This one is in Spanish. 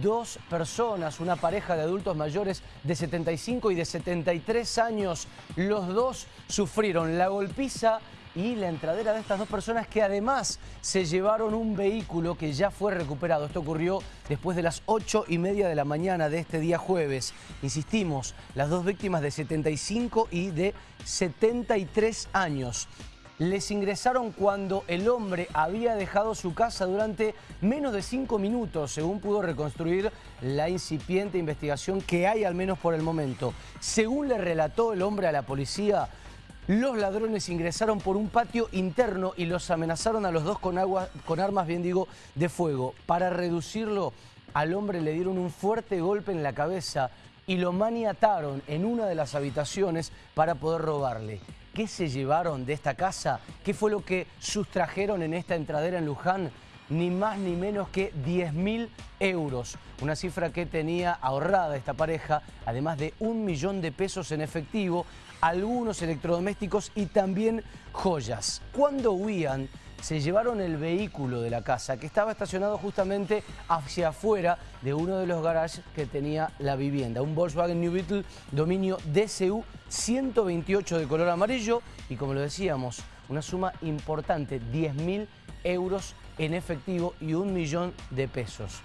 dos personas, una pareja de adultos mayores de 75 y de 73 años. Los dos sufrieron la golpiza y la entradera de estas dos personas que además se llevaron un vehículo que ya fue recuperado. Esto ocurrió después de las 8 y media de la mañana de este día jueves. Insistimos, las dos víctimas de 75 y de 73 años les ingresaron cuando el hombre había dejado su casa durante menos de cinco minutos, según pudo reconstruir la incipiente investigación que hay al menos por el momento. Según le relató el hombre a la policía, los ladrones ingresaron por un patio interno y los amenazaron a los dos con, agua, con armas, bien digo, de fuego. Para reducirlo, al hombre le dieron un fuerte golpe en la cabeza y lo maniataron en una de las habitaciones para poder robarle. ¿Qué se llevaron de esta casa? ¿Qué fue lo que sustrajeron en esta entradera en Luján? Ni más ni menos que 10 mil euros. Una cifra que tenía ahorrada esta pareja, además de un millón de pesos en efectivo, algunos electrodomésticos y también joyas. Cuando huían, se llevaron el vehículo de la casa que estaba estacionado justamente hacia afuera de uno de los garages que tenía la vivienda. Un Volkswagen New Beetle dominio DCU 128 de color amarillo y como lo decíamos, una suma importante, 10 mil euros en efectivo y un millón de pesos.